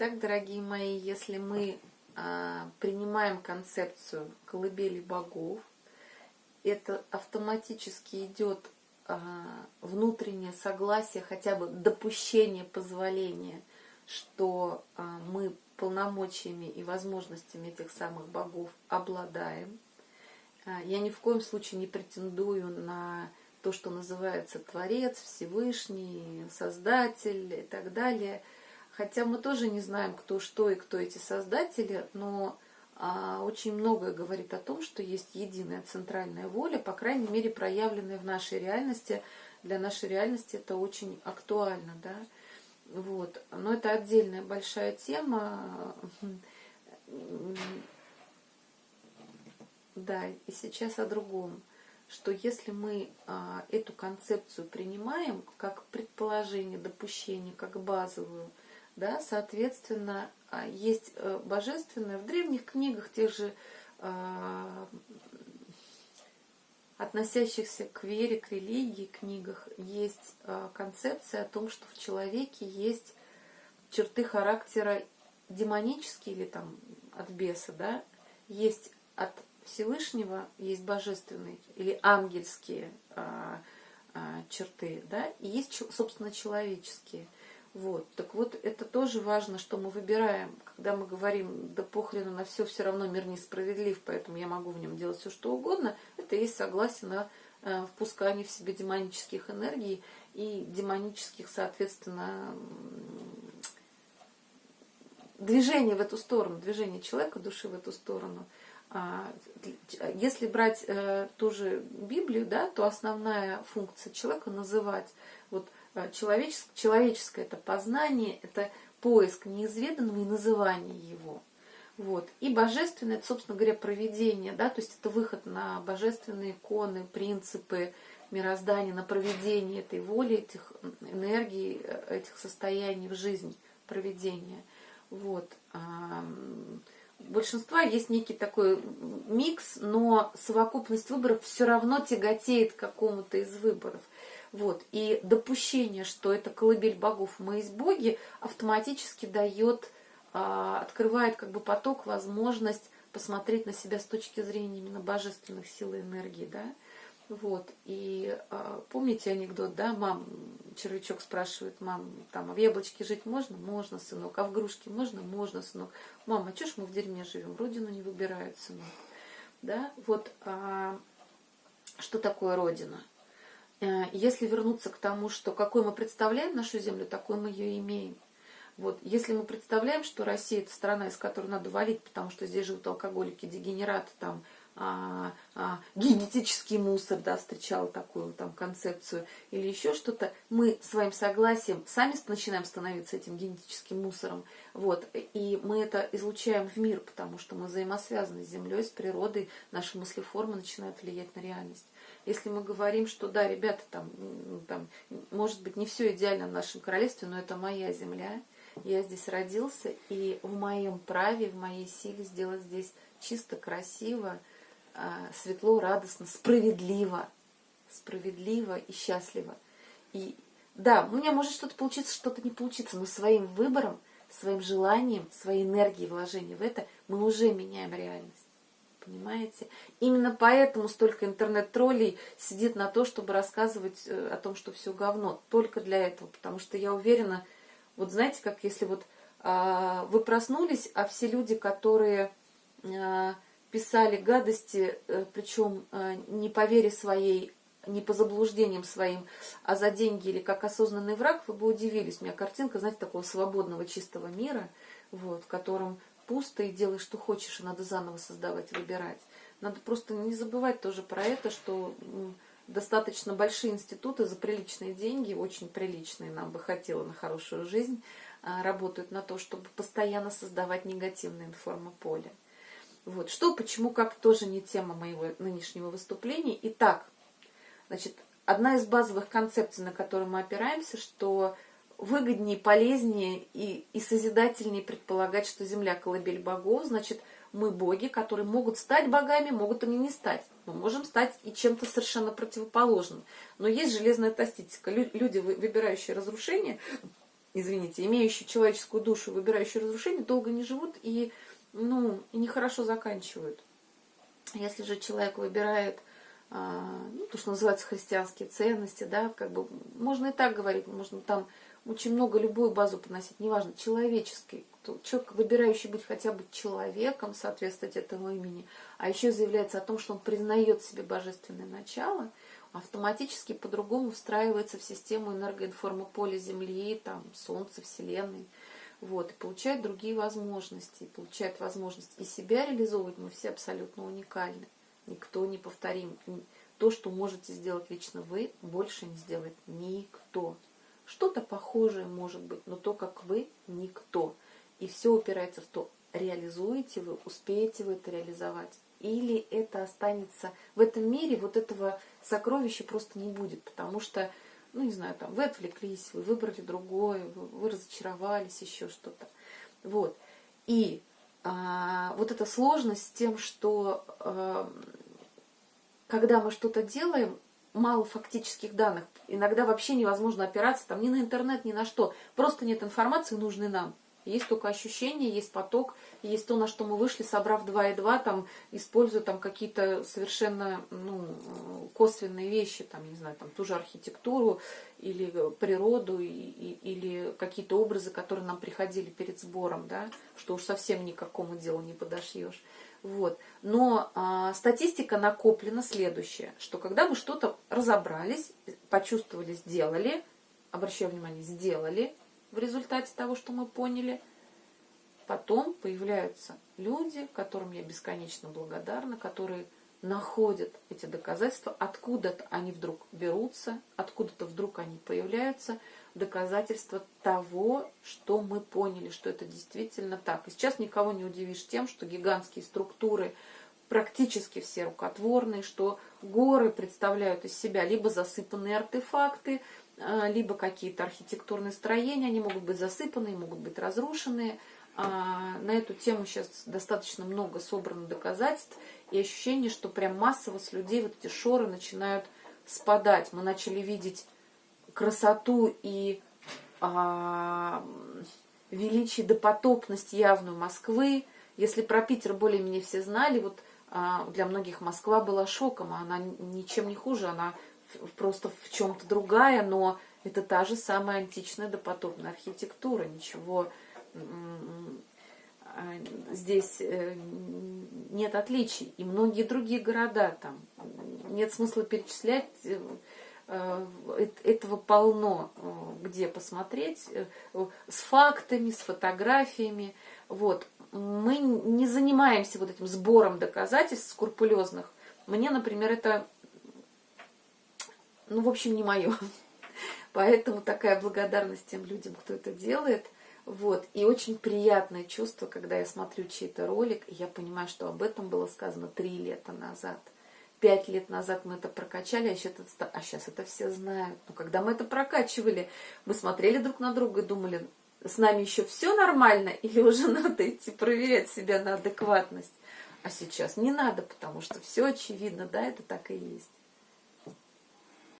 Итак, дорогие мои, если мы а, принимаем концепцию колыбели богов, это автоматически идет а, внутреннее согласие, хотя бы допущение, позволение, что а, мы полномочиями и возможностями этих самых богов обладаем. А, я ни в коем случае не претендую на то, что называется Творец, Всевышний, Создатель и так далее. Хотя мы тоже не знаем, кто что и кто эти создатели, но а, очень многое говорит о том, что есть единая центральная воля, по крайней мере, проявленная в нашей реальности. Для нашей реальности это очень актуально, да. Вот. Но это отдельная большая тема. Да, и сейчас о другом. Что если мы а, эту концепцию принимаем как предположение, допущение, как базовую, да, соответственно, а, есть э, божественное в древних книгах, тех же а, относящихся к вере, к религии книгах, есть а, концепция о том, что в человеке есть черты характера демонические или там от беса, да, есть от Всевышнего, есть божественные или ангельские черты, да, и есть, собственно, человеческие – вот. Так вот, это тоже важно, что мы выбираем, когда мы говорим, да похрену на все, все равно мир несправедлив, поэтому я могу в нем делать все, что угодно, это есть согласие на э, впускание в себе демонических энергий и демонических, соответственно, движение в эту сторону, движение человека, души в эту сторону. А, если брать э, ту же Библию, да, то основная функция человека называть вот человеческое, человеческое это познание, это поиск неизведанного и называние его. Вот. И божественное, это, собственно говоря, проведение, да, то есть это выход на божественные иконы, принципы мироздания, на проведение этой воли, этих энергий, э, этих состояний в жизнь, проведение. Вот. У большинства есть некий такой микс, но совокупность выборов все равно тяготеет к какому-то из выборов – вот. И допущение, что это колыбель богов, мы есть боги, автоматически дает, а, открывает как бы поток, возможность посмотреть на себя с точки зрения именно божественных сил и энергии, да. Вот, и а, помните анекдот, да, мам, червячок спрашивает, мам, там, а в яблочке жить можно? Можно, сынок. А в грушке можно? Можно, сынок. Мама, а ж мы в дерьме живем? Родину не выбирают, сынок. Да, вот, а, что такое Родина? Э, если вернуться к тому, что какой мы представляем нашу землю, такой мы ее имеем. Вот, если мы представляем, что Россия это страна, из которой надо валить, потому что здесь живут алкоголики, дегенераты, там, а, а, генетический мусор, да, встречал такую там концепцию, или еще что-то, мы своим согласием сами начинаем становиться этим генетическим мусором, вот, и мы это излучаем в мир, потому что мы взаимосвязаны с Землей, с природой, наши мыслеформы начинают влиять на реальность. Если мы говорим, что да, ребята, там, там, может быть, не все идеально в нашем королевстве, но это моя земля, я здесь родился, и в моем праве, в моей силе сделать здесь чисто, красиво, светло, радостно, справедливо, справедливо и счастливо. И да, у меня может что-то получиться, что-то не получиться, но своим выбором, своим желанием, своей энергией вложения в это мы уже меняем реальность понимаете? Именно поэтому столько интернет-троллей сидит на то, чтобы рассказывать э, о том, что все говно. Только для этого, потому что я уверена, вот знаете, как если вот а, вы проснулись, а все люди, которые а, писали гадости, а, причем а, не по вере своей, не по заблуждениям своим, а за деньги или как осознанный враг, вы бы удивились. У меня картинка, знаете, такого свободного, чистого мира, вот, в котором пусто и делай, что хочешь, и надо заново создавать, выбирать. Надо просто не забывать тоже про это, что достаточно большие институты за приличные деньги, очень приличные, нам бы хотело на хорошую жизнь, а, работают на то, чтобы постоянно создавать негативное информополе. Вот. Что, почему, как, тоже не тема моего нынешнего выступления. Итак, значит, одна из базовых концепций, на которую мы опираемся, что выгоднее, полезнее и, и созидательнее предполагать, что Земля колыбель богов, значит, мы боги, которые могут стать богами, могут ими не стать. Мы можем стать и чем-то совершенно противоположным. Но есть железная тастистика. Люди, выбирающие разрушение, извините, имеющие человеческую душу, выбирающие разрушение, долго не живут и, ну, нехорошо заканчивают. Если же человек выбирает а, ну, то, что называется христианские ценности, да, как бы можно и так говорить, можно там очень много любую базу поносить, неважно, человеческий, человек, выбирающий быть хотя бы человеком, соответствовать этому имени, а еще заявляется о том, что он признает себе божественное начало, автоматически по-другому встраивается в систему энергоинформополя Земли, там, Солнца, Вселенной, вот, и получает другие возможности, получает возможность и себя реализовывать, мы все абсолютно уникальны никто не повторим. То, что можете сделать лично вы, больше не сделает никто. Что-то похожее может быть, но то, как вы, никто. И все упирается в то, реализуете вы, успеете вы это реализовать. Или это останется в этом мире, вот этого сокровища просто не будет, потому что, ну не знаю, там вы отвлеклись, вы выбрали другое, вы, вы разочаровались, еще что-то. Вот. И а, вот эта сложность с тем, что а, когда мы что-то делаем, мало фактических данных. Иногда вообще невозможно опираться там ни на интернет, ни на что. Просто нет информации нужной нам. Есть только ощущения, есть поток, есть то, на что мы вышли, собрав 2 и 2, там, используя там какие-то совершенно ну, косвенные вещи, там, не знаю, там, ту же архитектуру или природу, и, и, или какие-то образы, которые нам приходили перед сбором, да, что уж совсем никакому делу не подошьешь. Вот. Но а, статистика накоплена следующая, что когда мы что-то разобрались, почувствовали, сделали, обращаю внимание, сделали, в результате того, что мы поняли. Потом появляются люди, которым я бесконечно благодарна, которые находят эти доказательства, откуда-то они вдруг берутся, откуда-то вдруг они появляются, доказательства того, что мы поняли, что это действительно так. И сейчас никого не удивишь тем, что гигантские структуры практически все рукотворные, что горы представляют из себя либо засыпанные артефакты, либо какие-то архитектурные строения, они могут быть засыпанные, могут быть разрушенные. А, на эту тему сейчас достаточно много собрано доказательств и ощущение, что прям массово с людей вот эти шоры начинают спадать. Мы начали видеть красоту и а, величие допотопность явную Москвы. Если про Питер более-менее все знали, вот а, для многих Москва была шоком, а она ничем не хуже, она просто в чем-то другая, но это та же самая античная допотопная архитектура, ничего здесь э, нет отличий. И многие другие города там, нет смысла перечислять, э, э, этого полно, где посмотреть, с фактами, с фотографиями. Вот. Мы не занимаемся вот этим сбором доказательств скрупулезных. Мне, например, это ну, в общем, не мое. Поэтому такая благодарность тем людям, кто это делает. Вот. И очень приятное чувство, когда я смотрю чей-то ролик, и я понимаю, что об этом было сказано три лета назад. Пять лет назад мы это прокачали, а сейчас это, а сейчас это все знают. Но когда мы это прокачивали, мы смотрели друг на друга и думали, с нами еще все нормально, или уже надо идти проверять себя на адекватность. А сейчас не надо, потому что все очевидно, да, это так и есть.